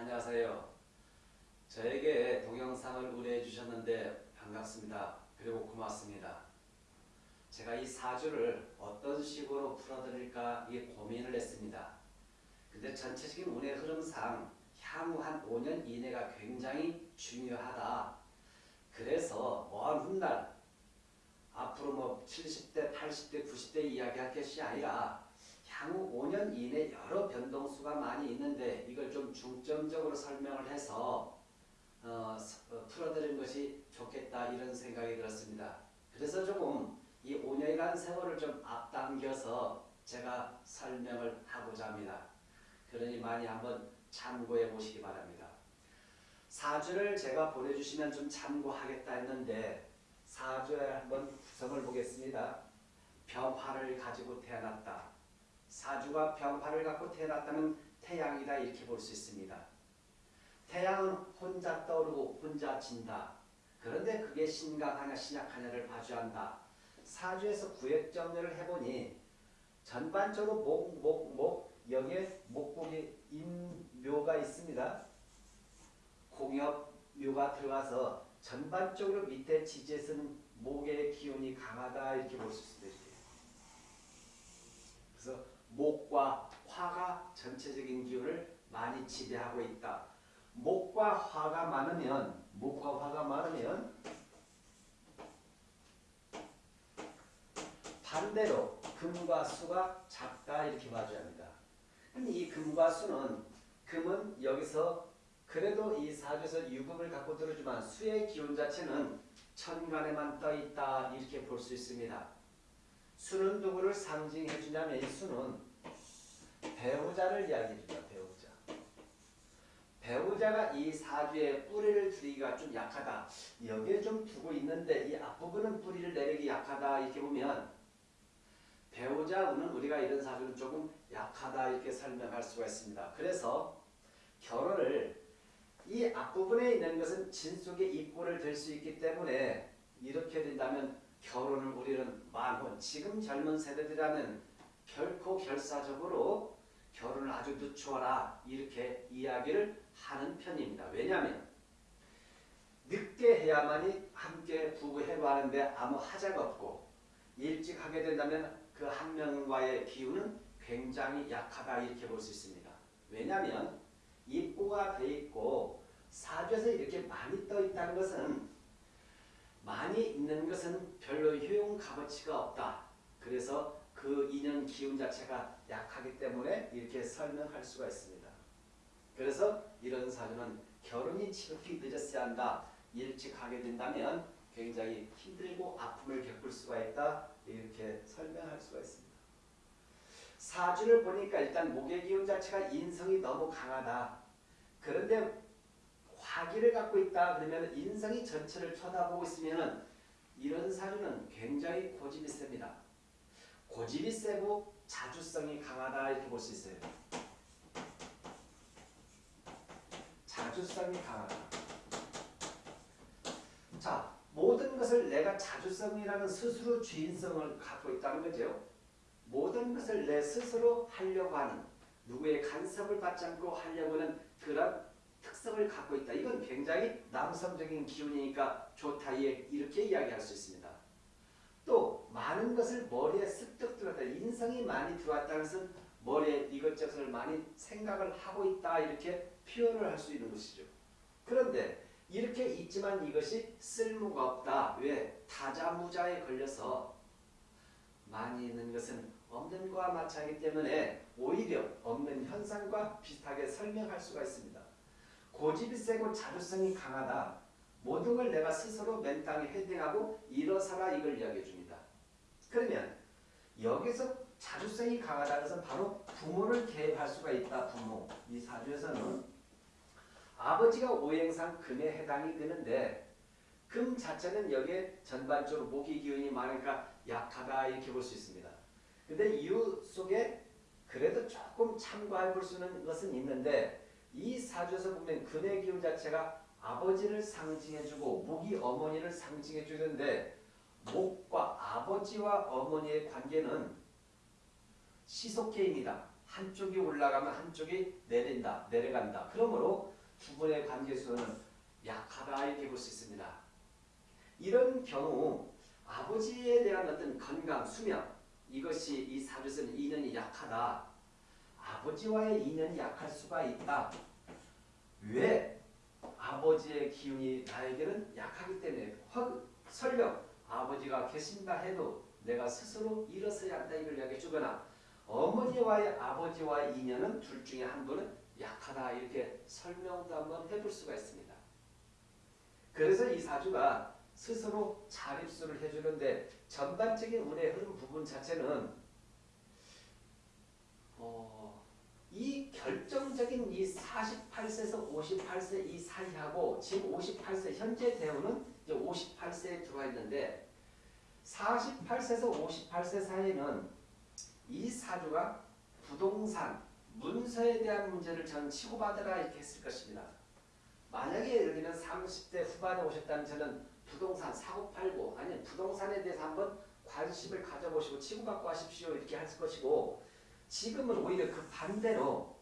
안녕하세요. 저에게 동영상을 의뢰해 주셨는데 반갑습니다. 그리고 고맙습니다. 제가 이 사주를 어떤 식으로 풀어드릴까 이 고민을 했습니다. 근데 전체적인 운의 흐름상 향후 한 5년 이내가 굉장히 중요하다. 그래서 먼 훗날 앞으로 뭐 70대, 80대, 90대 이야기할 것이 아니라 향후 5년 이내 여러 변동수가 많이 있는데 이걸 좀 중점적으로 설명을 해서 어, 어, 풀어드리는 것이 좋겠다 이런 생각이 들었습니다. 그래서 조금 이 5년이라는 세월을 좀 앞당겨서 제가 설명을 하고자 합니다. 그러니 많이 한번 참고해 보시기 바랍니다. 사주를 제가 보내주시면 좀 참고하겠다 했는데 사주에 한번 구성을 보겠습니다. 병화를 가지고 태어났다. 사주가 병화를 갖고 태어났다면 태양이다 이렇게 볼 수 있습니다. 태양은 혼자 떠오르고 혼자 진다. 그런데 그게 신강하냐 신약하냐를 봐줘한다. 사주에서 구획정리를 해보니 전반적으로 목, 목, 목 여기에 목국이 임묘가 있습니다. 공엽묘가 들어가서 전반적으로 밑에 지지에서는 목의 기운이 강하다 이렇게 볼 수 있습니다. 그래서 목과 화가 전체적인 기운을 많이 지배하고 있다. 목과 화가 많으면 목과 화가 많으면 반대로 금과 수가 작다 이렇게 봐줘야 합니다. 근데 이 금과 수는 금은 여기서 그래도 이 사주에서 유금을 갖고 들어주만 수의 기운 자체는 천간에만 떠 있다 이렇게 볼 수 있습니다. 수는 누구를 상징해 주냐면 이 수는 배우자를 이야기해 준다. 배우자. 배우자가 이 사주에 뿌리를 들이기가 좀 약하다. 여기에 좀 두고 있는데 이 앞부분은 뿌리를 내리기 약하다 이렇게 보면 배우자 운은 우리가 이런 사주는 조금 약하다 이렇게 설명할 수가 있습니다. 그래서 결혼을 이 앞부분에 있는 것은 진속의 입고를 될 수 있기 때문에 이렇게 된다면 결혼을 우리는 만혼 지금 젊은 세대들이라면 결코 결사적으로 결혼을 아주 늦추어라 이렇게 이야기를 하는 편입니다. 왜냐하면 늦게 해야만이 함께 부부해고하는데 아무 하자가 없고 일찍 하게 된다면 그 한 명과의 기운은 굉장히 약하다 이렇게 볼 수 있습니다. 왜냐하면 입고가 돼 있고 사주에서 이렇게 많이 떠 있다는 것은 많이 있는 것은 별로 효용 값어치가 없다. 그래서 그 인연 기운 자체가 약하기 때문에 이렇게 설명할 수가 있습니다. 그래서 이런 사주는 결혼이 지극히 늦었어야 한다. 일찍 하게 된다면 굉장히 힘들고 아픔을 겪을 수가 있다. 이렇게 설명할 수가 있습니다. 사주를 보니까 일단 목의 기운 자체가 인성이 너무 강하다. 그런데 화기를 갖고 있다 그러면 인성이 전체를 쳐다보고 있으면 이런 사주는 굉장히 고집이 셉니다. 고집이 세고 자주성이 강하다 이렇게 볼 수 있어요. 자주성이 강하다. 자, 모든 것을 내가 자주성이라는 스스로 주인성을 갖고 있다는 거죠. 모든 것을 내 스스로 하려고 하는 누구의 간섭을 받지 않고 하려고 하는 그런 특성을 갖고 있다. 이건 굉장히 남성적인 기운이니까 좋다. 이렇게 이야기할 수 있습니다. 또 많은 것을 머리에 습득 들어왔다. 인성이 많이 들어왔다는 것은 머리에 이것저것을 많이 생각을 하고 있다. 이렇게 표현을 할 수 있는 것이죠. 그런데 이렇게 있지만 이것이 쓸모가 없다. 왜? 타자무자에 걸려서 많이 있는 것은 없는 것과 마찬가지기 때문에 오히려 없는 현상과 비슷하게 설명할 수가 있습니다. 고집이 세고 자주성이 강하다. 모든 걸 내가 스스로 맨땅에 헤딩하고 일어서라 이걸 이야기해 줍니다. 그러면 여기서 자주성이 강하다는 것은 바로 부모를 개입할 수가 있다. 부모. 이 사주에서는 아버지가 오행상 금에 해당이 되는데 금 자체는 여기에 전반적으로 모기 기운이 많으니까 약하다 이렇게 볼 수 있습니다. 근데 이유 속에 그래도 조금 참고해 볼수 있는 것은 있는데 이 사주에서 보면 근의 기운 자체가 아버지를 상징해주고 목이 어머니를 상징해주는데 목과 아버지와 어머니의 관계는 시속계입니다. 한쪽이 올라가면 한쪽이 내린다, 내려간다. 그러므로 두 분의 관계수는 약하다 이렇게 볼 수 있습니다. 이런 경우 아버지에 대한 어떤 건강, 수명 이것이 이 사주에서는 인연이 약하다. 아버지와의 인연이 약할 수가 있다. 왜? 아버지의 기운이 나에게는 약하기 때문에 허, 설령 아버지가 계신다 해도 내가 스스로 일어서야 한다 이걸 이야기해 주거나 어머니와의 아버지와의 인연은 둘 중에 한 분은 약하다 이렇게 설명도 한번 해볼 수가 있습니다. 그래서 이 사주가 스스로 자립수를 해주는데 전반적인 운의 흐름 부분 자체는 어, 이 결정적인 이 48세에서 58세 이 사이하고 지금 58세 현재 대우는 이제 58세에 들어와 있는데 48세에서 58세 사이에는 이 사주가 부동산, 문서에 대한 문제를 저는 치고받으라 이렇게 했을 것입니다. 만약에 들면 30대 후반에 오셨다면 저는 부동산 사고 팔고 아니면 부동산에 대해서 한번 관심을 가져보시고 치고받고 하십시오 이렇게 할 것이고 지금은 오히려 그 반대로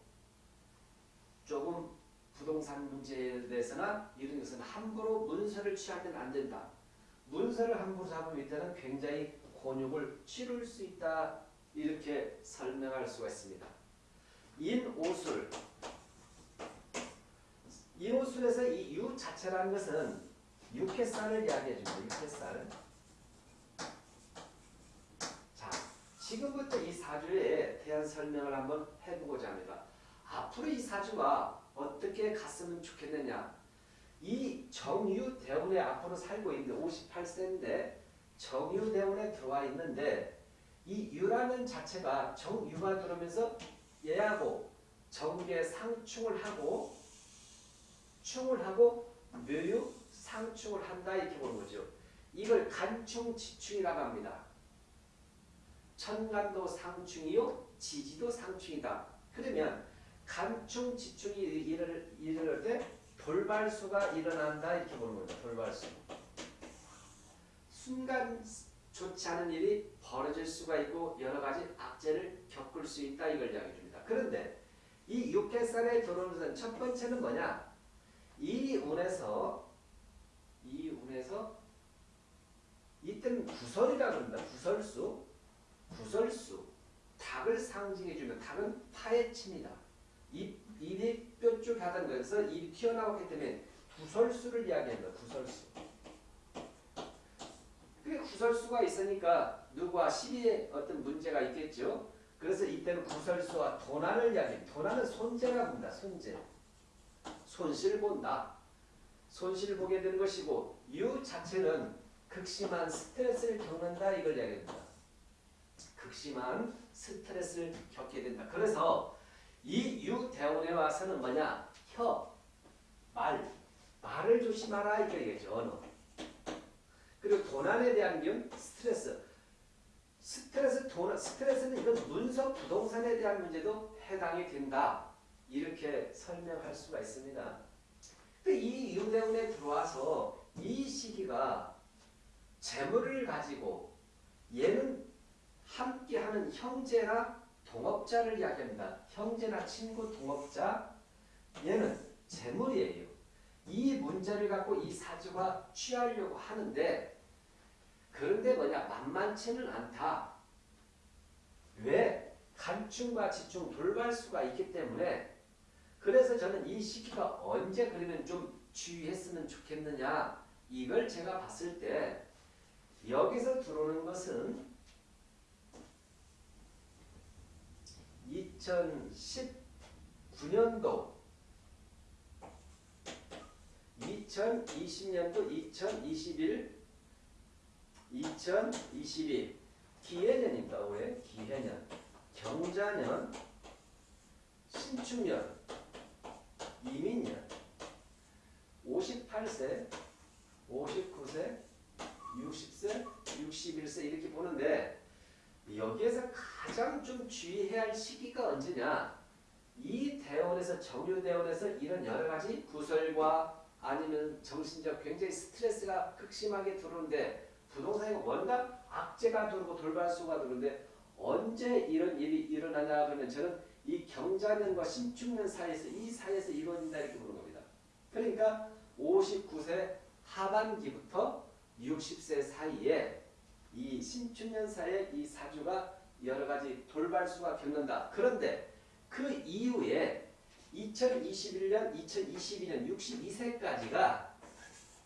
조금 부동산 문제에 대해서나 이런 것은 함부로 문서를 취하면 안 된다. 문서를 함부로 잡으면 이때는 굉장히 곤욕을 치룰 수 있다. 이렇게 설명할 수가 있습니다. 인오술 인오술에서 이 유 자체라는 것은 육회살을 이야기해 줍니다. 육회살. 자, 지금부터 이 사주에 대한 설명을 한번 해보고자 합니다. 앞으로 이 사주가 어떻게 갔으면 좋겠느냐. 이 정유 대운에 앞으로 살고 있는 58세인데 정유 대운에 들어와 있는데 이 유라는 자체가 정유가 들어오면서 얘하고 정계 상충을 하고 충을 하고 묘유 상충을 한다 이렇게 보는 거죠. 이걸 간충지충이라고 합니다. 천간도 상충이요 지지도 상충이다. 그러면 간충 지충이 일어날, 일어날 때 돌발수가 일어난다 이렇게 보는 거죠. 돌발수. 순간 좋지 않은 일이 벌어질 수가 있고 여러 가지 악재를 겪을 수 있다 이걸 이야기해 줍니다. 그런데 이 들어오는 것은 첫 번째는 뭐냐? 이 운에서 이 운에서 이때는 구설이라고 합니다. 구설수, 구설수, 닭을 상징해 주면 닭은 파헤칩니다. 입, 입이 뾰족 하다는 거에서 입이 튀어나왔기 때문에 구설수를 이야기합니다. 구설수. 그 구설수가 있으니까 누구와 시비에 어떤 문제가 있겠죠. 그래서 이때는 구설수와 도난을 이야기합니다. 도난은 손재라고 합니다. 손재. 손실 본다. 손실 보게 되는 것이고 유 자체는 극심한 스트레스를 겪는다 이걸 이야기합니다. 극심한 스트레스를 겪게 된다. 그래서 이 유 대원에 와서는 뭐냐? 혀, 말, 말을 조심하라 이렇게 얘기죠. 그리고 도난에 대한 경 스트레스. 스트레스, 도난, 스트레스는 이건 문서 부동산에 대한 문제도 해당이 된다. 이렇게 설명할 수가 있습니다. 이 유대운에 들어와서 이 시기가 재물을 가지고 얘는 함께하는 형제나 동업자를 이야기합니다. 형제나 친구, 동업자 얘는 재물이에요. 이 문제를 갖고 이 사주가 취하려고 하는데 그런데 뭐냐 만만치는 않다. 왜? 간충과 지충 돌발수가 있기 때문에 그래서 저는 이 시기가 언제 그러면 좀 주의했으면 좋겠느냐 이걸 제가 봤을 때 여기서 들어오는 것은 2019년도 2020년도 2021 2022 기해년입니다. 올해. 기해년. 경자년 신축년 이민년. 58세 59세 60세 61세 이렇게 보는데 여기에서 가장 좀 주의해야 할 시기가 언제냐 이 대원에서 정유대원에서 이런 여러 가지 구설과 아니면 정신적 굉장히 스트레스가 극심하게 들어오는데 부동산이 뭔가 악재가 들어오고 돌발수가 들어오는데 언제 이런 일이 일어나냐 그러면 저는 이 경자년과 신축년 사이에서 이 사이에서 이루어진다 이렇게 보는 겁니다. 그러니까 59세 하반기부터 60세 사이에 이 신축년사의 이 사주가 여러 가지 돌발수가 겪는다. 그런데 그 이후에 2021년, 2022년 62세까지가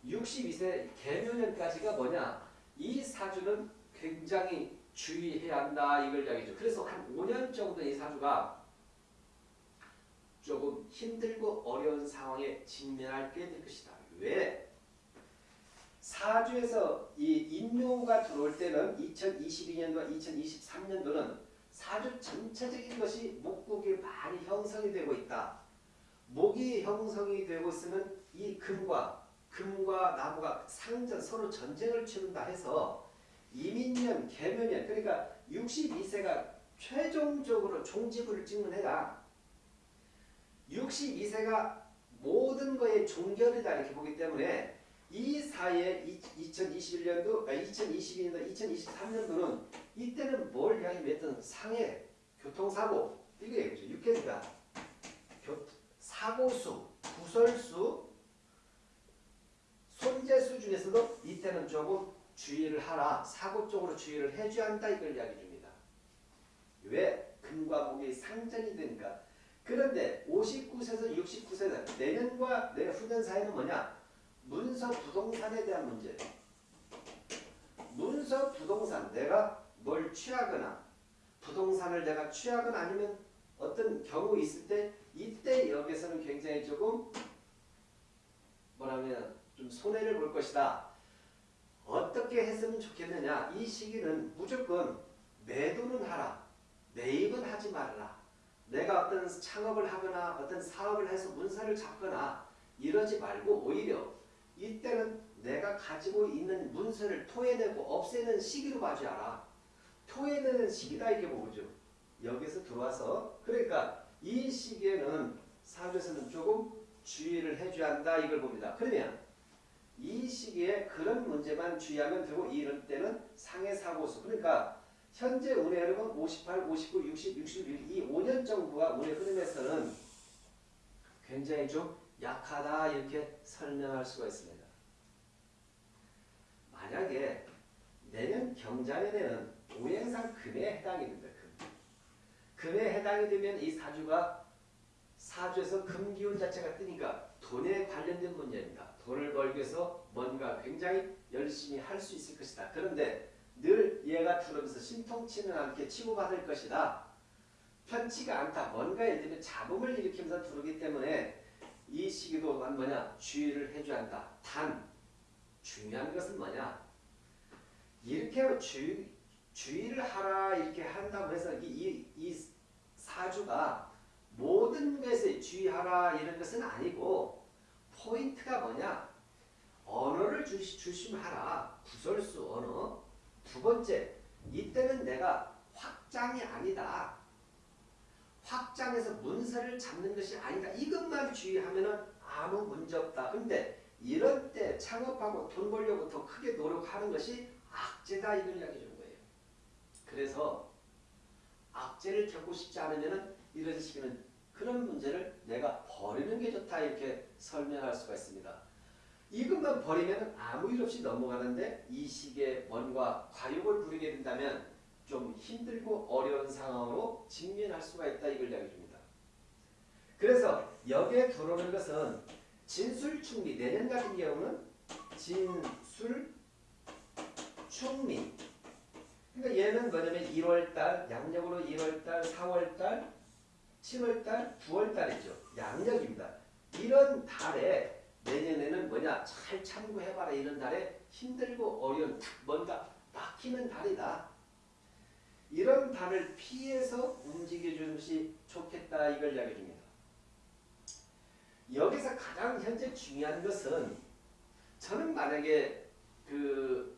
62세 개묘년까지가 뭐냐? 이 사주는 굉장히 주의해야 한다 이걸 이야기죠. 그래서 한 5년 정도 이 사주가 조금 힘들고 어려운 상황에 직면하게 될 것이다. 왜? 사주에서 이 인묘가 들어올 때는 2022년도와 2023년도는 사주 전체적인 것이 목국이 많이 형성이 되고 있다. 목이 형성이 되고 있으면 이 금과 금과 나무가 상전 서로 전쟁을 치른다 해서 이민년, 개묘년 그러니까 62세가 최종적으로 종지부를 찍는 해가 62세가 모든 거의 종결이다 이렇게 보기 때문에 이 사이에 2021년도, 2022년도, 2023년도는 이때는 뭘 이야기했던 상해, 교통사고 이게 얘기죠. 육해수가 사고수, 구설수, 손재수 중에서도 이때는 조금 주의를 하라. 사고 쪽으로 주의를 해줘야 한다. 이걸 이야기 줍니다. 왜? 금과 목이 상전이 되니까. 그런데 59세에서 69세는 내년과 내후년 사이는 뭐냐? 문서 부동산에 대한 문제. 문서 부동산 내가 뭘 취하거나 부동산을 내가 취하거나 아니면 어떤 경우 있을 때 이때 여기서는 굉장히 조금 뭐라면 좀 손해를 볼 것이다. 어떻게 했으면 좋겠느냐? 이 시기는 무조건 매도는 하라. 매입은 하지 말라. 내가 어떤 창업을 하거나 어떤 사업을 해서 문서를 잡거나 이러지 말고 오히려 이때는 내가 가지고 있는 문서를 토해내고 없애는 시기로 봐줘라. 토해내는 시기다 이게 뭐죠? 여기서 들어와서 그러니까 이 시기에는 사주에서는 조금 주의를 해줘야 한다 이걸 봅니다. 그러면 이 시기에 그런 문제만 주의하면 되고 이럴 때는 상해 사고수 그러니까 현재 운의 흐름은 58, 59, 60, 61 이 5년 정도가 운의 흐름에서는 굉장히 좀 약하다 이렇게 설명할 수가 있습니다. 만약에 내년 경자년에는 오행상 금에 해당이 됩니다. 금. 금에 해당이 되면 이 사주가 사주에서 금기운 자체가 뜨니까 돈에 관련된 문제입니다. 돈을 벌기 위해서 뭔가 굉장히 열심히 할 수 있을 것이다. 그런데 늘 얘가 들어오면서 신통치는 않게 치고받을 것이다. 편치가 않다. 뭔가 예를 들면 잡음을 일으키면서 들어오기 때문에 이 시기도 뭐냐? 주의를 해줘야 한다. 단 중요한 것은 뭐냐? 이렇게 주, 주의를 하라 이렇게 한다고 해서 이, 이, 이 사주가 모든 것에 주의하라 이런 것은 아니고 포인트가 뭐냐? 언어를 주시, 조심하라. 구설수 언어. 두 번째 이때는 내가 확장이 아니다 확장해서 문서를 잡는 것이 아니다. 이것만 주의하면 아무 문제 없다. 근데 이런 때 창업하고 돈 벌려고 더 크게 노력하는 것이 악재다 이걸 이야기해 준 거예요. 그래서 악재를 겪고 싶지 않으면 이런 식이면 그런 문제를 내가 버리는 게 좋다 이렇게 설명할 수가 있습니다. 이것만 버리면 아무 일 없이 넘어가는데 이 시기에 뭔가 과욕을 부리게 된다면 좀 힘들고 어려운 상황으로 직면할 수가 있다 이걸 이야기해 줍니다. 그래서 여기에 들어오는 것은 진술충미 내년 같은 경우는 진술충미 그러니까 얘는 뭐냐면 1월달 양력으로 1월달 4월달 7월달 9월달이죠. 양력입니다. 이런 달에 내년에는 뭐냐 잘 참고해봐라 이런 달에 힘들고 어려운 뭔가 막히는 달이다. 이런 달을 피해서 움직여주는 것이 좋겠다 이걸 이야기해 줍니다. 여기서 가장 현재 중요한 것은 저는 만약에 그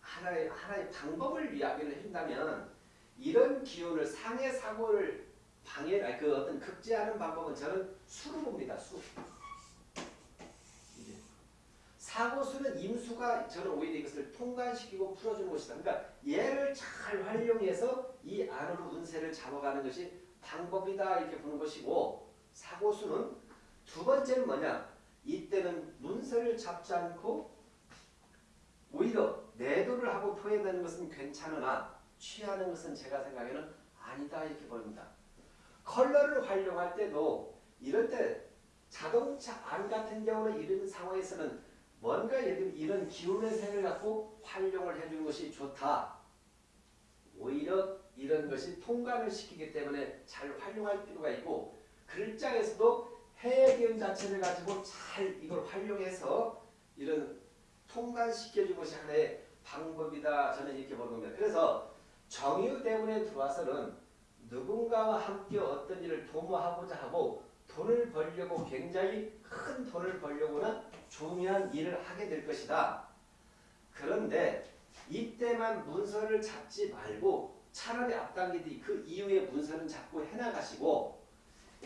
하나의 하나의 방법을 이야기를 한다면 이런 기운을 상해 사고를 방해 그 어떤 극제하는 방법은 저는 수로 봅니다. 수. 사고수는 임수가 저는 오히려 이것을 통관시키고 풀어주는 것이다. 그러니까 얘를 잘 활용해서 이 안으로 운세를 잡아가는 것이 방법이다 이렇게 보는 것이고 사고수는 두 번째는 뭐냐 이때는 문서를 잡지 않고 오히려 내도를 하고 토해내는 것은 괜찮으나 취하는 것은 제가 생각에는 아니다 이렇게 보입니다. 컬러를 활용할 때도 이럴 때 자동차 안 같은 경우는 이런 상황에서는 뭔가 예를 들면 이런 기운의 색을 갖고 활용을 해주는 것이 좋다. 오히려 이런 것이 통과를 시키기 때문에 잘 활용할 필요가 있고 글자에서도 해의 기운 자체를 가지고 잘 이걸 활용해서 이런 통과시켜주는 것이 하나의 방법이다. 저는 이렇게 보는 겁니다. 그래서 정유대운에 들어와서는 누군가와 함께 어떤 일을 도모하고자 하고 돈을 벌려고 굉장히 큰 돈을 벌려고는 중요한 일을 하게 될 것이다. 그런데 이때만 문서를 잡지 말고 차라리 앞당기듯이 그 이후에 문서는 잡고 해나가시고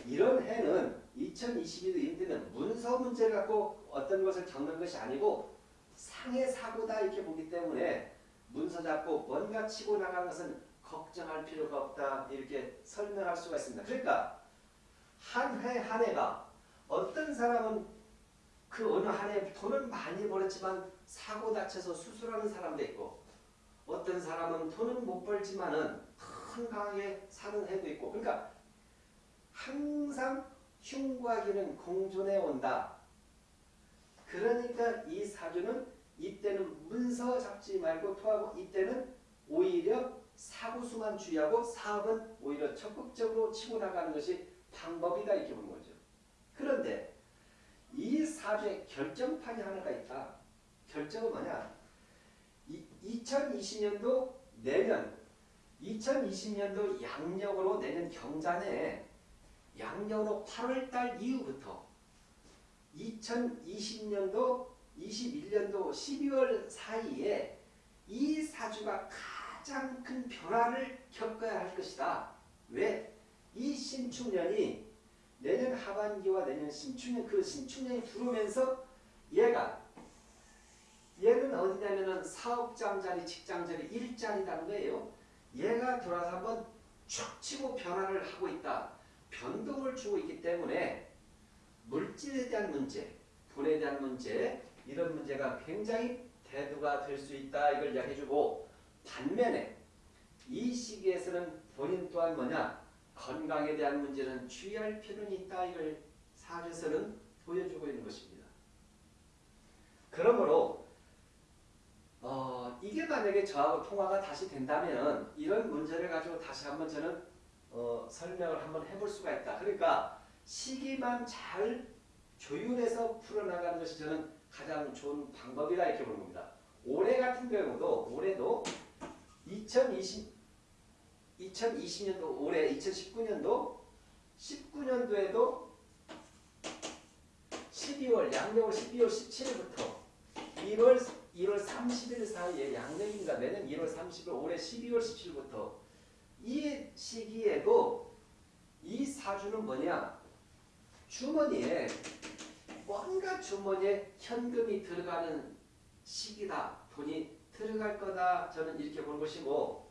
이런 해는 2022년 때는 문서 문제를 갖고 어떤 것을 겪는 것이 아니고 상해 사고다 이렇게 보기 때문에 문서 잡고 뭔가 치고 나가는 것은 걱정할 필요가 없다 이렇게 설명할 수가 있습니다. 그러니까 한 해 한 해가 어떤 사람은 그 어느 한 해 돈을 많이 벌었지만 사고 다쳐서 수술하는 사람도 있고 어떤 사람은 돈은 못 벌지만은 건강하게 사는 해도 있고 그러니까 항상 흉과 기는 공존해 온다. 그러니까 이 사주는 이때는 문서 잡지 말고 토하고 이때는 오히려 사고수만 주의하고 사업은 오히려 적극적으로 치고 나가는 것이 방법이다 이렇게 보는 거죠. 그런데 이 사주에 결정판이 하나가 있다. 결정은 뭐냐? 2020년도 내년 2020년도 양력으로 내년 경자내 양력으로 8월달 이후부터 2020년도 21년도 12월 사이에 이 사주가 가장 큰 변화를 겪어야 할 것이다. 왜? 이 신축년이 내년 하반기와 내년 신축년 그 신축년이 들어오면서 얘가 얘는 어디냐면은 사업장 자리, 직장 자리, 일자리라는 거예요. 얘가 들어와서 한번 촥 치고 변화를 하고 있다. 변동을 주고 있기 때문에 물질에 대한 문제, 돈에 대한 문제 이런 문제가 굉장히 대두가 될 수 있다. 이걸 이야기해주고 반면에 이 시기에서는 본인 또한 뭐냐 건강에 대한 문제는 주의할 필요는 있다. 이걸 사주에서는 보여주고 있는 것입니다. 그러므로 어, 이게 만약에 저하고 통화가 다시 된다면 이런 문제를 가지고 다시 한번 저는 어, 설명을 한번 해볼 수가 있다. 그러니까 시기만 잘 조율해서 풀어나가는 것이 저는 가장 좋은 방법이다 이렇게 보는 겁니다. 올해 같은 경우도 올해도 2020 2020년도 올해 2019년도 19년도에도 12월 양력을 12월 17일부터 1월 1월 30일 사이에 양력인가 내년 1월 30일 올해 12월 17일부터 이 시기에도 이 사주는 뭐냐? 주머니에 뭔가 주머니에 현금이 들어가는 시기다. 돈이 들어갈 거다. 저는 이렇게 보는 것이고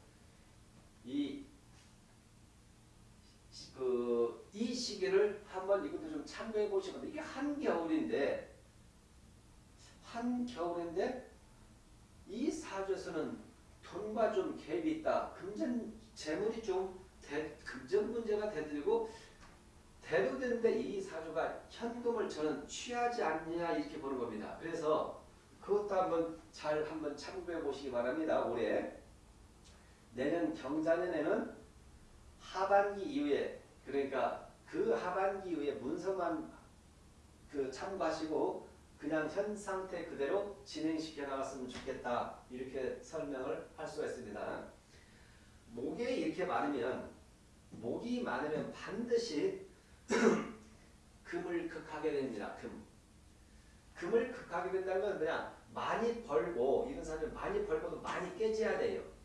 이 그, 이 시기를 한번 이것도 좀 참고해 보시면 이게 한겨울인데 한겨울인데 이 사주에서는 돈과 좀 갭이 있다. 금전 재물이 좀 대, 금전 문제가 대들고 대두되는데 이 사주가 현금을 저는 취하지 않느냐 이렇게 보는 겁니다. 그래서 그것도 한번 잘 한번 참고해 보시기 바랍니다. 올해 내년 경자년에는 하반기 이후에 그러니까 그 하반기 이후에 문서만 그 참고하시고 그냥 현 상태 그대로 진행시켜 나갔으면 좋겠다 이렇게 설명을 할 수가 있습니다. 목에 이렇게 많으면 목이 많으면 반드시 금을 극하게 됩니다. 금. 금을 극하게 된다는 건 그냥 많이 벌고 이런 사람들 많이 벌고도 많이 깨져야 돼요.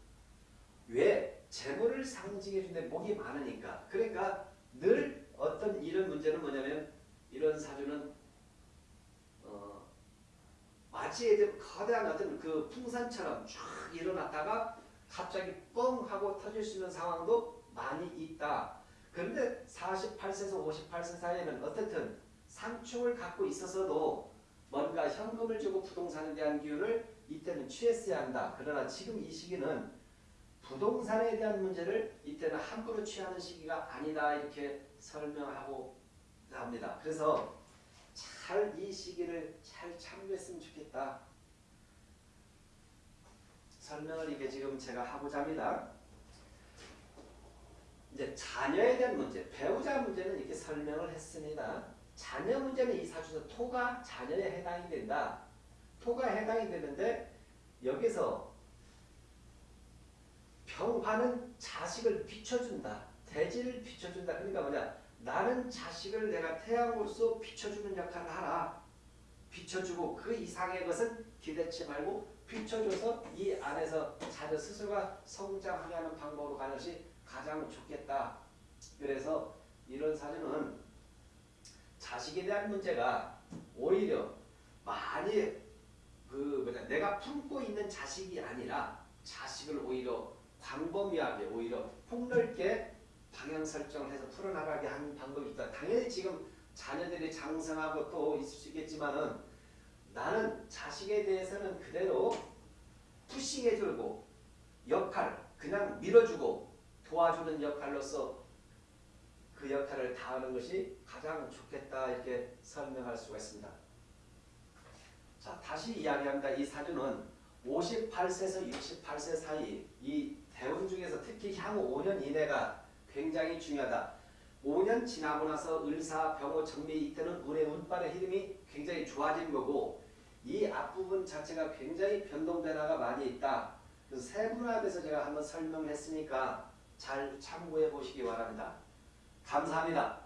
왜? 재물을 상징해 주는데 목이 많으니까. 그러니까 늘 어떤 이런 문제는 뭐냐면 이런 사주는 어, 마치 이제 거대한 어떤 그 풍산처럼 쫙 일어났다가 갑자기 뻥 하고 터질 수 있는 상황도 많이 있다. 그런데 48세에서 58세 사이에는 어떻든 상충을 갖고 있어서도 뭔가 현금을 주고 부동산에 대한 기운을 이때는 취했어야 한다. 그러나 지금 이 시기는 부동산에 대한 문제를 이때는 함부로 취하는 시기가 아니다. 이렇게 설명하고 합니다. 그래서 잘 이 시기를 잘 참고했으면 좋겠다. 설명을 이게 지금 제가 하고자 합니다. 이제 자녀에 대한 문제, 배우자 문제는 이렇게 설명을 했습니다. 자녀 문제는 이 사주에서 토가 자녀에 해당이 된다. 토가 해당이 되는데 여기서 병화는 자식을 비춰준다. 대지를 비춰준다. 그러니까 뭐냐? 나는 자식을 내가 태양으로서 비춰주는 역할을 하라. 비춰주고 그 이상의 것은 기대치 말고 비춰줘서 이 안에서 자녀 스스로가 성장하게 하는 방법으로 가는 것이 가장 좋겠다. 그래서 이런 사주는 자식에 대한 문제가 오히려 많이 그 뭐냐 내가 품고 있는 자식이 아니라 자식을 오히려 광범위하게 오히려 폭넓게 방향 설정을 해서 풀어나가게 하는 방법이 있다. 당연히 지금 자녀들이 장성하고 또 있을 수 있겠지만은 나는 자식에 대해서는 그대로 푸싱해주고 역할 그냥 밀어주고 도와주는 역할로서 그 역할을 다하는 것이 가장 좋겠다 이렇게 설명할 수가 있습니다. 자 다시 이야기합니다. 이 사주는 58세에서 68세 사이 이 대운 중에서 특히 향후 5년 이내가 굉장히 중요하다. 5년 지나고 나서 을사, 병호, 정미 이때는 운의 운빨의 흐름이 굉장히 좋아지는 거고 이 앞부분 자체가 굉장히 변동 변화가 많이 있다. 그래서 세분화돼서 제가 한번 설명했으니까 잘 참고해 보시기 바랍니다. 감사합니다.